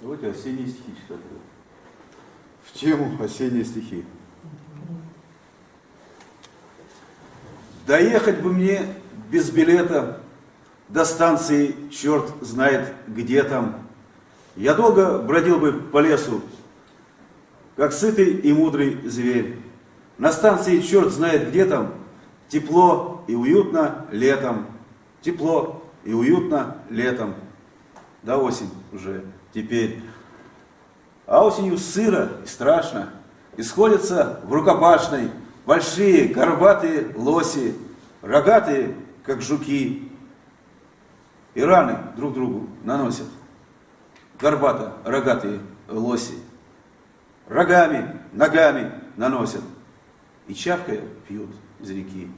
Давайте осенние стихи читать. В тему осенние стихи. Доехать бы мне без билета до станции черт знает где там. Я долго бродил бы по лесу, как сытый и мудрый зверь. На станции черт знает где там, тепло и уютно летом. Тепло и уютно летом. Да осень уже теперь. А осенью сыро и страшно. И сходятся в рукопашной большие горбатые лоси, рогатые, как жуки, и раны друг другу наносят. Горбато рогатые лоси. Рогами, ногами наносят. И чавкая пьют из реки.